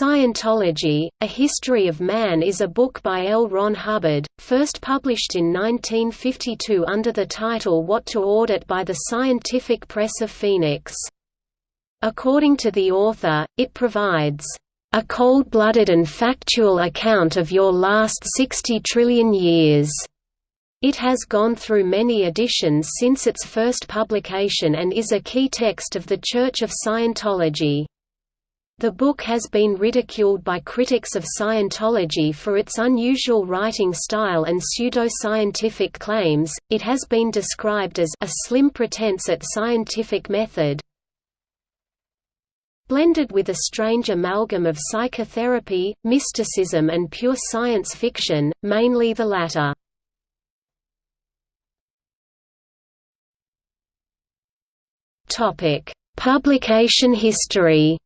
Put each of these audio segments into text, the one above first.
Scientology, A History of Man is a book by L. Ron Hubbard, first published in 1952 under the title What to Audit by the Scientific Press of Phoenix. According to the author, it provides, "...a cold-blooded and factual account of your last 60 trillion years." It has gone through many editions since its first publication and is a key text of the Church of Scientology. The book has been ridiculed by critics of Scientology for its unusual writing style and pseudo-scientific claims. It has been described as a slim pretense at scientific method, blended with a strange amalgam of psychotherapy, mysticism and pure science fiction, mainly the latter. Topic: Publication history.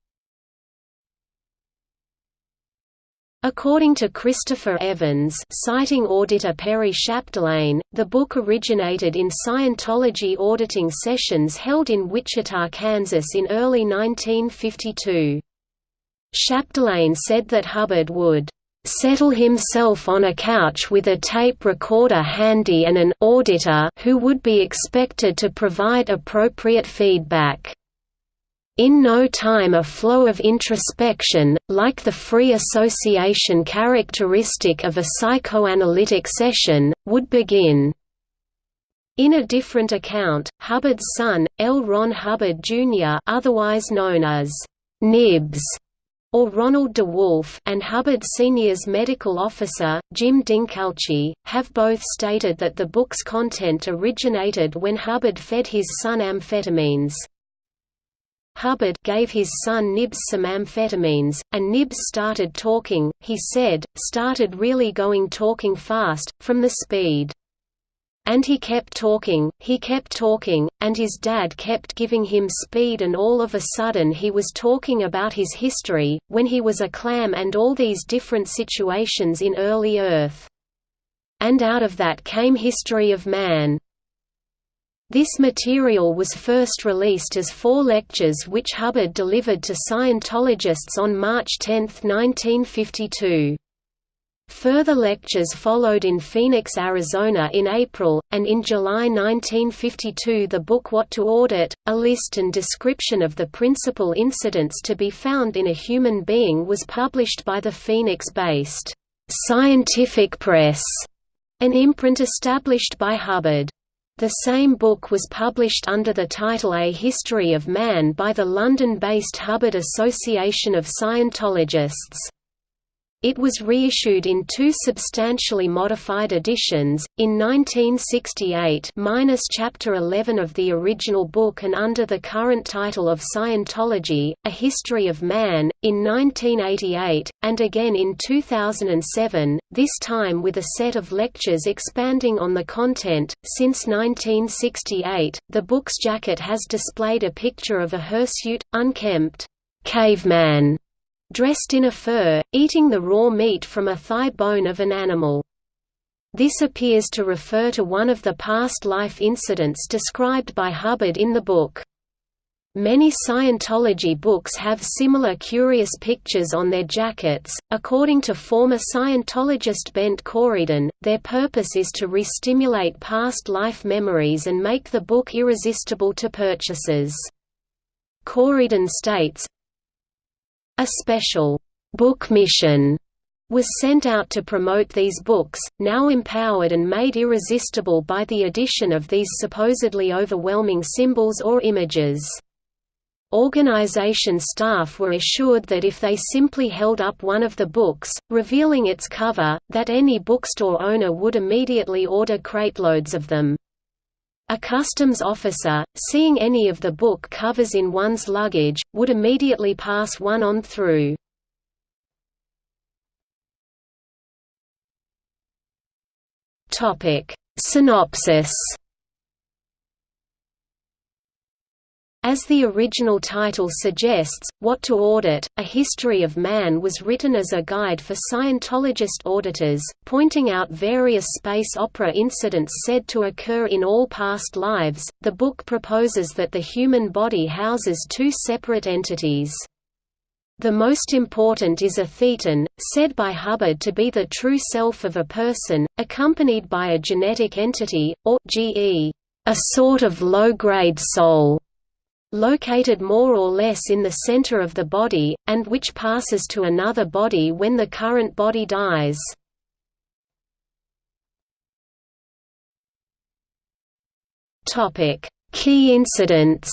According to Christopher Evans citing auditor Perry Chapdelaine, the book originated in Scientology auditing sessions held in Wichita, Kansas in early 1952. Chapdelaine said that Hubbard would settle himself on a couch with a tape recorder handy and an auditor who would be expected to provide appropriate feedback. In no time a flow of introspection, like the free association characteristic of a psychoanalytic session, would begin. In a different account, Hubbard's son, L. Ron Hubbard Jr. otherwise known as Nibs, or Ronald DeWolf and Hubbard Sr.'s medical officer, Jim Dincalci, have both stated that the book's content originated when Hubbard fed his son amphetamines. Hubbard gave his son Nibs some amphetamines, and Nibs started talking, he said, started really going talking fast, from the speed. And he kept talking, he kept talking, and his dad kept giving him speed and all of a sudden he was talking about his history, when he was a clam and all these different situations in early Earth. And out of that came History of Man. This material was first released as four lectures which Hubbard delivered to Scientologists on March 10, 1952. Further lectures followed in Phoenix, Arizona in April, and in July 1952 the book What to Audit, a list and description of the principal incidents to be found in a human being was published by the Phoenix-based, "'Scientific Press", an imprint established by Hubbard. The same book was published under the title A History of Man by the London-based Hubbard Association of Scientologists. It was reissued in two substantially modified editions, in 1968 minus Chapter 11 of the original book and under the current title of Scientology, A History of Man, in 1988, and again in 2007, this time with a set of lectures expanding on the content. Since 1968, the book's jacket has displayed a picture of a hirsute, unkempt caveman dressed in a fur, eating the raw meat from a thigh bone of an animal. This appears to refer to one of the past life incidents described by Hubbard in the book. Many Scientology books have similar curious pictures on their jackets. According to former Scientologist Bent Corydon, their purpose is to re-stimulate past life memories and make the book irresistible to purchasers. Corydon states, a special book mission was sent out to promote these books, now empowered and made irresistible by the addition of these supposedly overwhelming symbols or images. Organization staff were assured that if they simply held up one of the books, revealing its cover, that any bookstore owner would immediately order crateloads of them. A customs officer, seeing any of the book covers in one's luggage, would immediately pass one on through. Synopsis As the original title suggests, What to Audit, A History of Man was written as a guide for Scientologist auditors, pointing out various space opera incidents said to occur in all past lives. The book proposes that the human body houses two separate entities. The most important is a thetan, said by Hubbard to be the true self of a person, accompanied by a genetic entity, or GE, a sort of low-grade soul, located more or less in the center of the body, and which passes to another body when the current body dies. Key incidents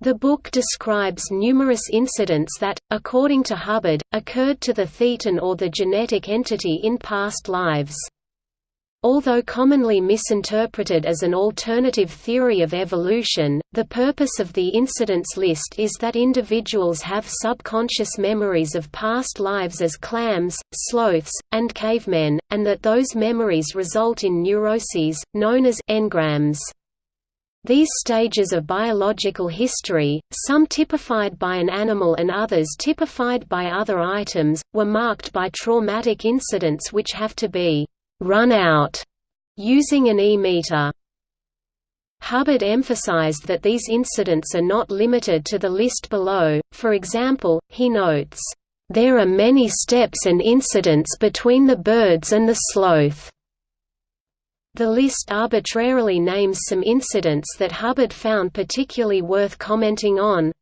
The book describes numerous incidents that, according to Hubbard, occurred to the thetan or the genetic entity in past lives. Although commonly misinterpreted as an alternative theory of evolution, the purpose of the incidents list is that individuals have subconscious memories of past lives as clams, sloths, and cavemen, and that those memories result in neuroses, known as engrams. These stages of biological history, some typified by an animal and others typified by other items, were marked by traumatic incidents which have to be «run out» using an E-meter. Hubbard emphasized that these incidents are not limited to the list below, for example, he notes, "...there are many steps and incidents between the birds and the sloth." The list arbitrarily names some incidents that Hubbard found particularly worth commenting on.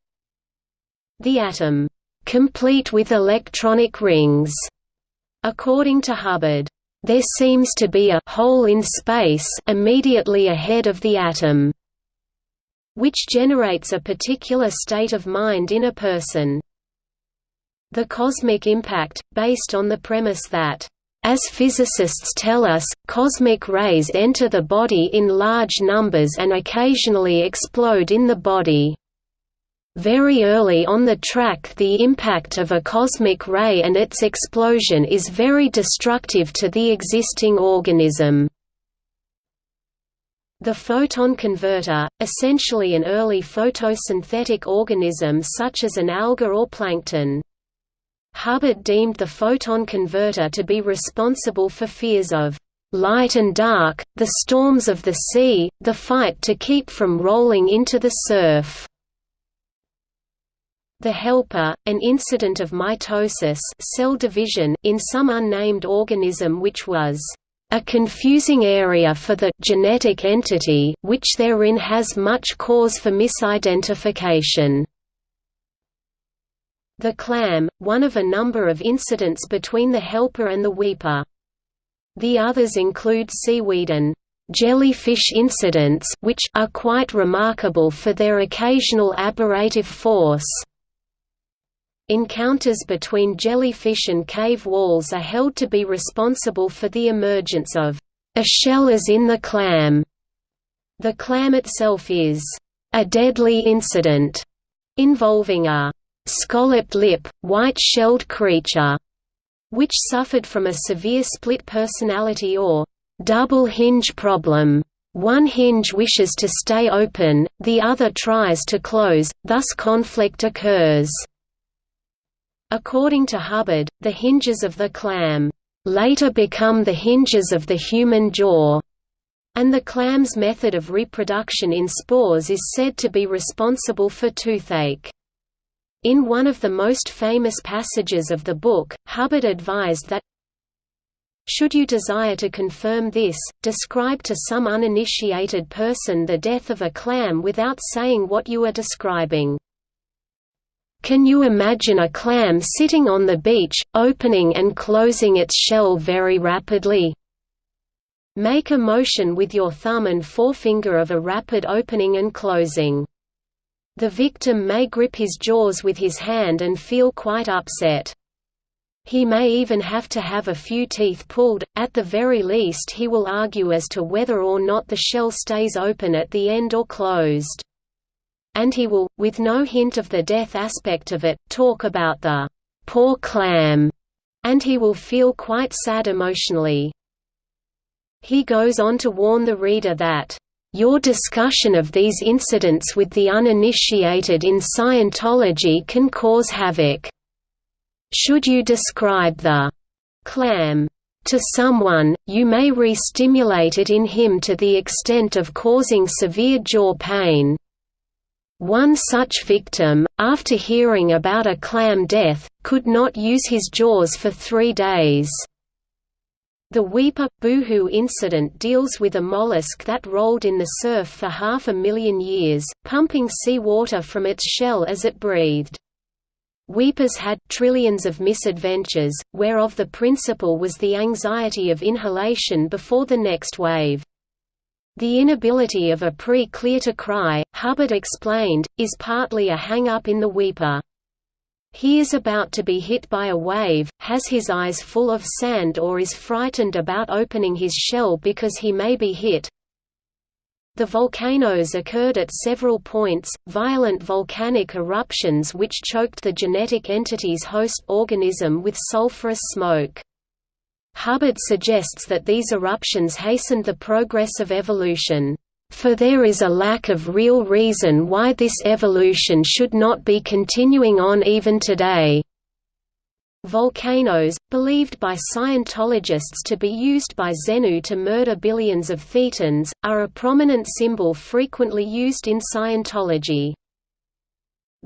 The atom, "...complete with electronic rings." According to Hubbard, there seems to be a hole in space immediately ahead of the atom, which generates a particular state of mind in a person. The cosmic impact, based on the premise that as physicists tell us, cosmic rays enter the body in large numbers and occasionally explode in the body. Very early on the track the impact of a cosmic ray and its explosion is very destructive to the existing organism. The photon converter, essentially an early photosynthetic organism such as an alga or plankton. Hubbard deemed the photon converter to be responsible for fears of light and dark, the storms of the sea, the fight to keep from rolling into the surf. The helper, an incident of mitosis cell division in some unnamed organism which was a confusing area for the genetic entity which therein has much cause for misidentification. The clam, one of a number of incidents between the helper and the weeper. The others include seaweed and jellyfish incidents which are quite remarkable for their occasional aberrative force. Encounters between jellyfish and cave walls are held to be responsible for the emergence of a shell as in the clam. The clam itself is a deadly incident involving a scalloped lip, white-shelled creature, which suffered from a severe split personality or double hinge problem. One hinge wishes to stay open, the other tries to close, thus conflict occurs. According to Hubbard, the hinges of the clam later become the hinges of the human jaw, and the clam's method of reproduction in spores is said to be responsible for toothache. In one of the most famous passages of the book, Hubbard advised that should you desire to confirm this, describe to some uninitiated person the death of a clam without saying what you are describing. Can you imagine a clam sitting on the beach, opening and closing its shell very rapidly? Make a motion with your thumb and forefinger of a rapid opening and closing. The victim may grip his jaws with his hand and feel quite upset. He may even have to have a few teeth pulled, at the very least he will argue as to whether or not the shell stays open at the end or closed. And he will, with no hint of the death aspect of it, talk about the poor clam, and he will feel quite sad emotionally. He goes on to warn the reader that your discussion of these incidents with the uninitiated in Scientology can cause havoc. Should you describe the clam to someone, you may re-stimulate it in him to the extent of causing severe jaw pain. One such victim, after hearing about a clam death, could not use his jaws for three days. The Weeper Boohoo incident deals with a mollusk that rolled in the surf for half a million years, pumping seawater from its shell as it breathed. Weepers had trillions of misadventures, whereof the principal was the anxiety of inhalation before the next wave. The inability of a pre-clear to cry, Hubbard explained, is partly a hang-up in the weeper. He is about to be hit by a wave, has his eyes full of sand or is frightened about opening his shell because he may be hit. The volcanoes occurred at several points, violent volcanic eruptions which choked the genetic entity's host organism with sulfurous smoke. Hubbard suggests that these eruptions hastened the progress of evolution. For there is a lack of real reason why this evolution should not be continuing on even today. Volcanoes, believed by Scientologists to be used by Xenu to murder billions of Thetans, are a prominent symbol frequently used in Scientology.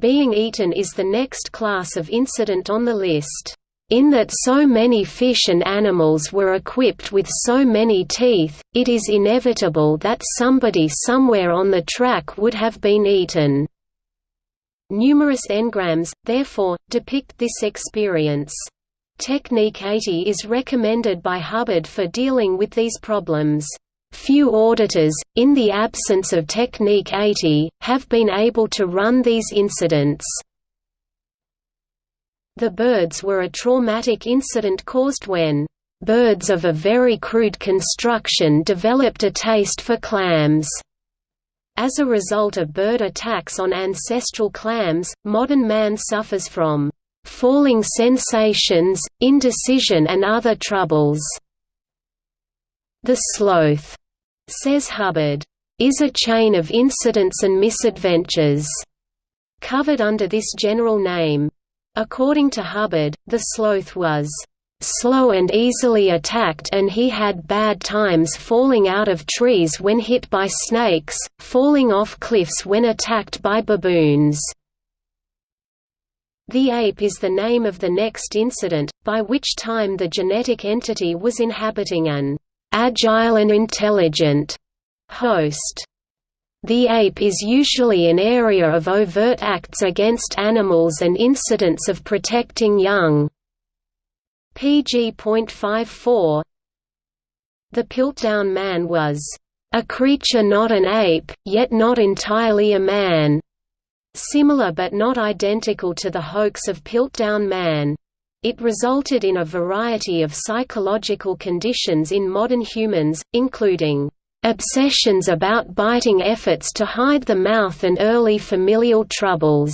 Being eaten is the next class of incident on the list in that so many fish and animals were equipped with so many teeth, it is inevitable that somebody somewhere on the track would have been eaten. Numerous engrams, therefore, depict this experience. Technique 80 is recommended by Hubbard for dealing with these problems. Few auditors, in the absence of Technique 80, have been able to run these incidents. The birds were a traumatic incident caused when birds of a very crude construction developed a taste for clams. As a result of bird attacks on ancestral clams, modern man suffers from falling sensations, indecision and other troubles. The sloth, says Hubbard, is a chain of incidents and misadventures, covered under this general name. According to Hubbard, the sloth was slow and easily attacked and he had bad times falling out of trees when hit by snakes, falling off cliffs when attacked by baboons. The ape is the name of the next incident, by which time the genetic entity was inhabiting an agile and intelligent host. The ape is usually an area of overt acts against animals and incidents of protecting young. pg.54 The Piltdown Man was, "...a creature not an ape, yet not entirely a man." Similar but not identical to the hoax of Piltdown Man. It resulted in a variety of psychological conditions in modern humans, including Obsessions about biting efforts to hide the mouth and early familial troubles.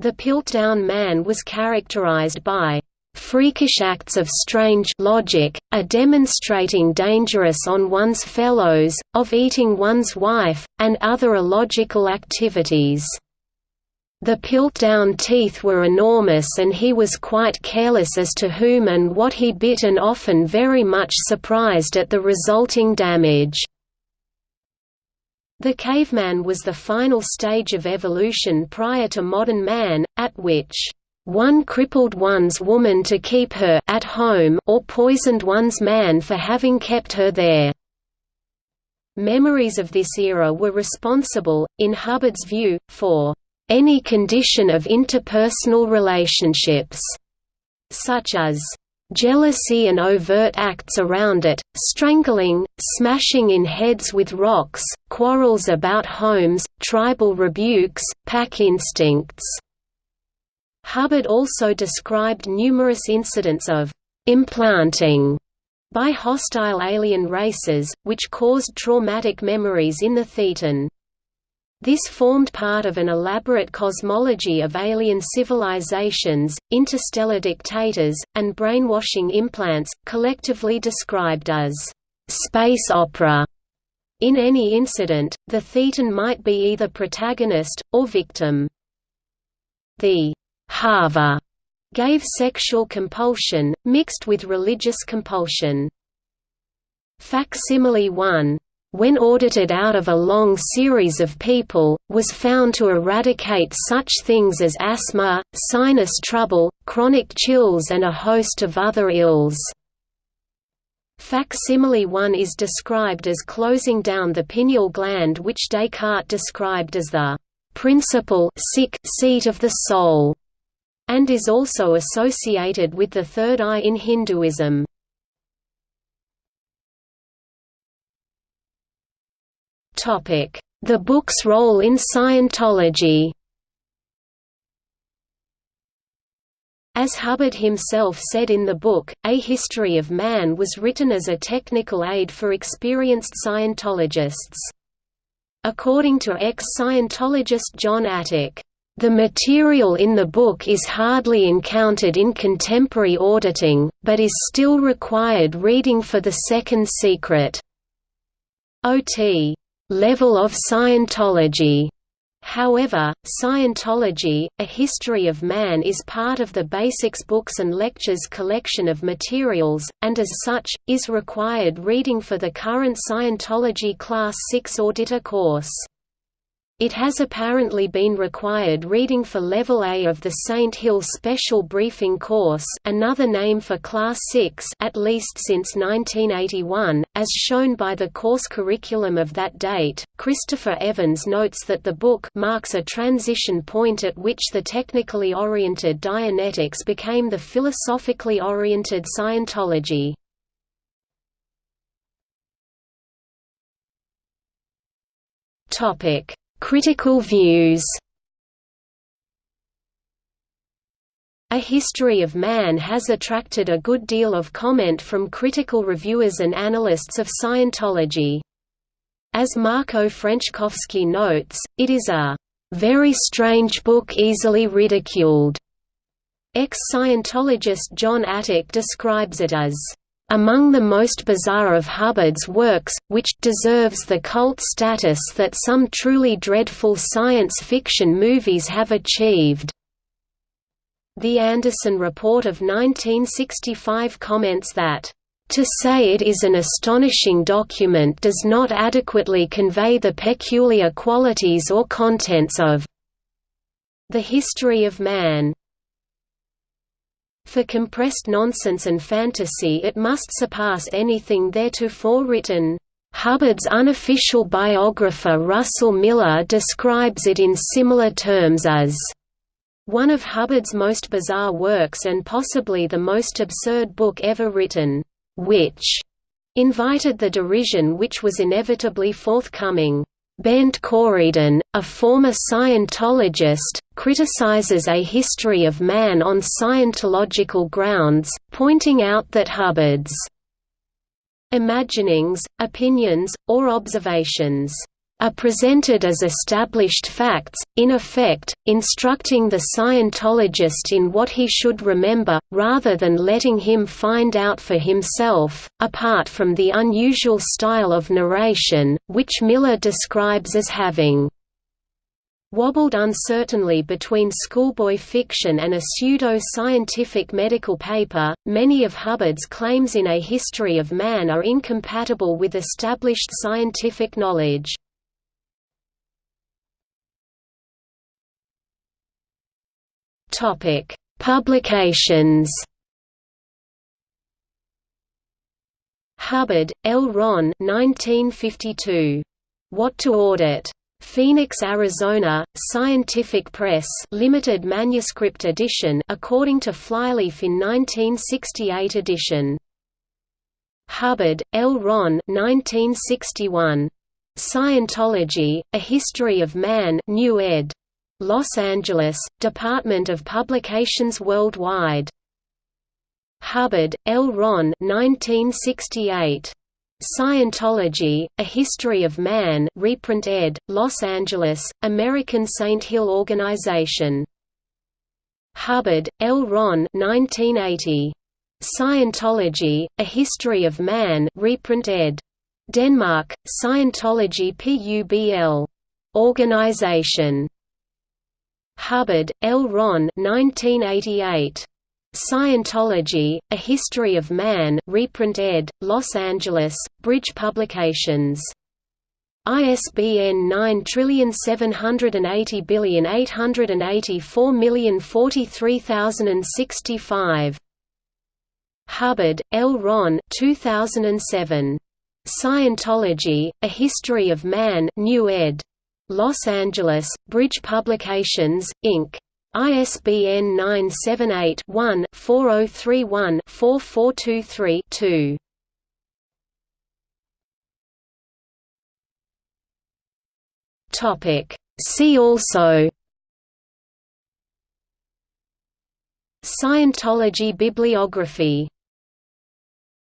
The Piltdown Man was characterized by freakish acts of strange logic, a demonstrating dangerous on one's fellows, of eating one's wife, and other illogical activities. The Piltdown teeth were enormous and he was quite careless as to whom and what he bit and often very much surprised at the resulting damage. The caveman was the final stage of evolution prior to modern man, at which one crippled one's woman to keep her at home or poisoned one's man for having kept her there. Memories of this era were responsible, in Hubbard's view, for any condition of interpersonal relationships, such as jealousy and overt acts around it, strangling, smashing in heads with rocks, quarrels about homes, tribal rebukes, pack instincts. Hubbard also described numerous incidents of implanting by hostile alien races, which caused traumatic memories in the Thetan. This formed part of an elaborate cosmology of alien civilizations, interstellar dictators, and brainwashing implants, collectively described as space opera. In any incident, the Thetan might be either protagonist, or victim. The Hava gave sexual compulsion, mixed with religious compulsion. Facsimile 1 when audited out of a long series of people, was found to eradicate such things as asthma, sinus trouble, chronic chills and a host of other ills. Facsimile 1 is described as closing down the pineal gland which Descartes described as the principal sick seat of the soul, and is also associated with the third eye in Hinduism. The book's role in Scientology As Hubbard himself said in the book, A History of Man was written as a technical aid for experienced Scientologists. According to ex-Scientologist Jon Atack, "...the material in the book is hardly encountered in contemporary auditing, but is still required reading for the second secret." O.T level of Scientology. However, Scientology, A History of Man is part of the Basics Books and Lectures collection of materials, and as such, is required reading for the current Scientology Class 6 Auditor course. It has apparently been required reading for Level A of the Saint Hill Special Briefing Course another name for Class 6 at least since 1981, as shown by the course curriculum of that date. Christopher Evans notes that the book marks a transition point at which the technically oriented Dianetics became the philosophically oriented Scientology. Topic Critical views A History of Man has attracted a good deal of comment from critical reviewers and analysts of Scientology. As Marco Frenschkowski notes, it is a very strange book easily ridiculed. Ex-Scientologist Jon Atack describes it as among the most bizarre of Hubbard's works, which deserves the cult status that some truly dreadful science fiction movies have achieved. The Anderson Report of 1965 comments that to say it is an astonishing document does not adequately convey the peculiar qualities or contents of the history of man. For compressed nonsense and fantasy it must surpass anything theretofore written. Hubbard's unofficial biographer Russell Miller describes it in similar terms as one of Hubbard's most bizarre works and possibly the most absurd book ever written, which invited the derision which was inevitably forthcoming. Bent Corydon, a former Scientologist, criticizes A History of Man on Scientological grounds, pointing out that Hubbard's imaginings, opinions, or observations are presented as established facts, in effect, instructing the Scientologist in what he should remember, rather than letting him find out for himself, apart from the unusual style of narration, which Miller describes as having wobbled uncertainly between schoolboy fiction and a pseudo-scientific medical paper. Many of Hubbard's claims in A History of Man are incompatible with established scientific knowledge. Topic: Publications. Hubbard, L. Ron 1952. What to Audit. Phoenix, Arizona, Scientific Press limited manuscript edition according to Flyleaf in 1968 edition. Hubbard, L. Ron 1961. Scientology, A History of Man New ed. Los Angeles, Department of Publications Worldwide. Hubbard, L. Ron 1968. Scientology, A History of Man reprint ed., Los Angeles, American Saint Hill Organization. Hubbard, L. Ron 1980. Scientology, A History of Man reprint ed. Denmark, Scientology Publ. Organization. Hubbard, L. Ron 1988. Scientology, A History of Man reprint ed., Los Angeles, Bridge Publications. ISBN 9780884043065. Hubbard, L. Ron 2007. Scientology, A History of Man New ed. Los Angeles, Bridge Publications, Inc. ISBN 978-1-4031-4423-2. Topic. See also Scientology bibliography